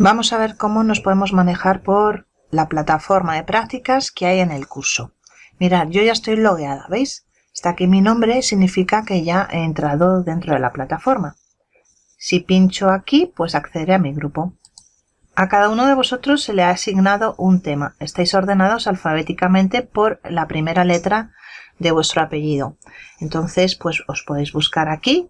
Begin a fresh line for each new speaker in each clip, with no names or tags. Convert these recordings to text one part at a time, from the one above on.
Vamos a ver cómo nos podemos manejar por la plataforma de prácticas que hay en el curso. Mirad, yo ya estoy logueada, ¿veis? Está aquí mi nombre, significa que ya he entrado dentro de la plataforma. Si pincho aquí, pues accederé a mi grupo. A cada uno de vosotros se le ha asignado un tema. Estáis ordenados alfabéticamente por la primera letra de vuestro apellido. Entonces, pues os podéis buscar aquí,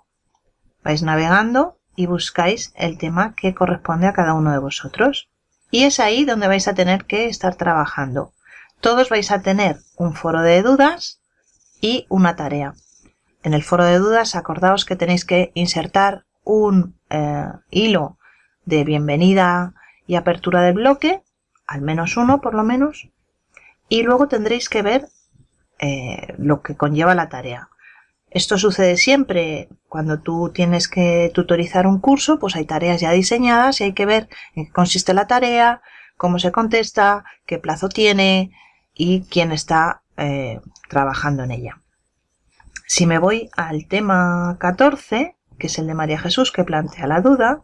vais navegando y buscáis el tema que corresponde a cada uno de vosotros. Y es ahí donde vais a tener que estar trabajando. Todos vais a tener un foro de dudas y una tarea. En el foro de dudas acordaos que tenéis que insertar un eh, hilo de bienvenida y apertura del bloque, al menos uno por lo menos, y luego tendréis que ver eh, lo que conlleva la tarea. Esto sucede siempre cuando tú tienes que tutorizar un curso, pues hay tareas ya diseñadas y hay que ver en qué consiste la tarea, cómo se contesta, qué plazo tiene y quién está eh, trabajando en ella. Si me voy al tema 14, que es el de María Jesús, que plantea la duda,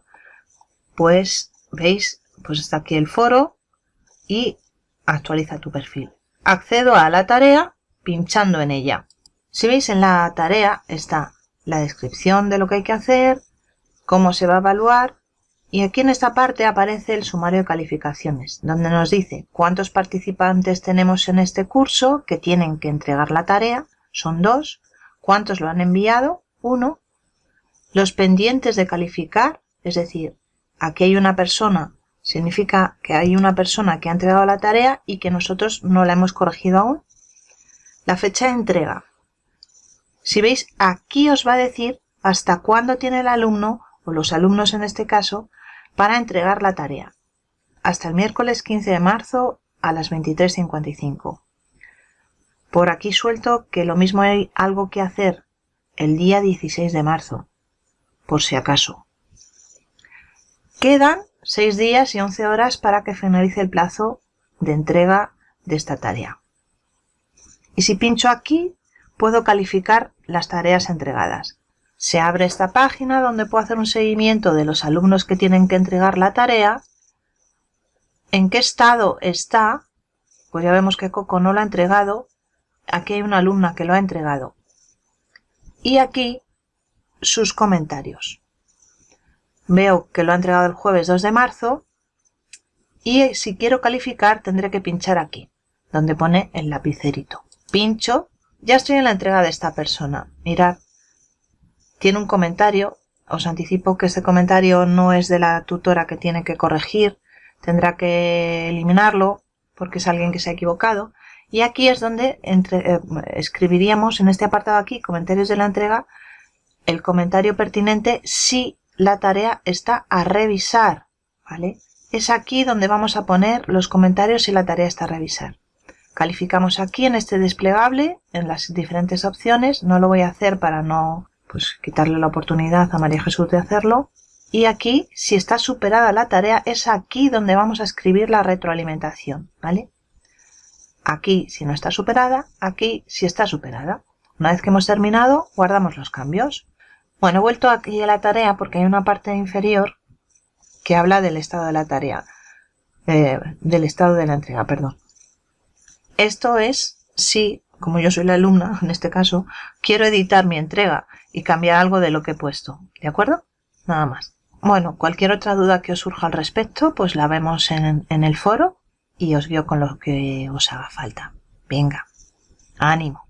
pues veis, pues está aquí el foro y actualiza tu perfil. Accedo a la tarea pinchando en ella. Si veis en la tarea está la descripción de lo que hay que hacer, cómo se va a evaluar y aquí en esta parte aparece el sumario de calificaciones, donde nos dice cuántos participantes tenemos en este curso que tienen que entregar la tarea, son dos, cuántos lo han enviado, uno, los pendientes de calificar, es decir, aquí hay una persona, significa que hay una persona que ha entregado la tarea y que nosotros no la hemos corregido aún, la fecha de entrega, si veis, aquí os va a decir hasta cuándo tiene el alumno, o los alumnos en este caso, para entregar la tarea. Hasta el miércoles 15 de marzo a las 23.55. Por aquí suelto que lo mismo hay algo que hacer el día 16 de marzo, por si acaso. Quedan 6 días y 11 horas para que finalice el plazo de entrega de esta tarea. Y si pincho aquí, puedo calificar las tareas entregadas. Se abre esta página donde puedo hacer un seguimiento de los alumnos que tienen que entregar la tarea, en qué estado está, pues ya vemos que Coco no lo ha entregado, aquí hay una alumna que lo ha entregado, y aquí sus comentarios. Veo que lo ha entregado el jueves 2 de marzo y si quiero calificar tendré que pinchar aquí, donde pone el lapicerito. Pincho ya estoy en la entrega de esta persona. Mirad, tiene un comentario. Os anticipo que este comentario no es de la tutora que tiene que corregir. Tendrá que eliminarlo porque es alguien que se ha equivocado. Y aquí es donde eh, escribiríamos en este apartado aquí, comentarios de la entrega, el comentario pertinente si la tarea está a revisar. ¿vale? Es aquí donde vamos a poner los comentarios si la tarea está a revisar. Calificamos aquí en este desplegable, en las diferentes opciones. No lo voy a hacer para no pues, quitarle la oportunidad a María Jesús de hacerlo. Y aquí, si está superada la tarea, es aquí donde vamos a escribir la retroalimentación, ¿vale? Aquí, si no está superada, aquí, si está superada. Una vez que hemos terminado, guardamos los cambios. Bueno, he vuelto aquí a la tarea porque hay una parte inferior que habla del estado de la tarea, eh, del estado de la entrega, perdón. Esto es si, como yo soy la alumna, en este caso, quiero editar mi entrega y cambiar algo de lo que he puesto. ¿De acuerdo? Nada más. Bueno, cualquier otra duda que os surja al respecto, pues la vemos en, en el foro y os guío con lo que os haga falta. Venga, ánimo.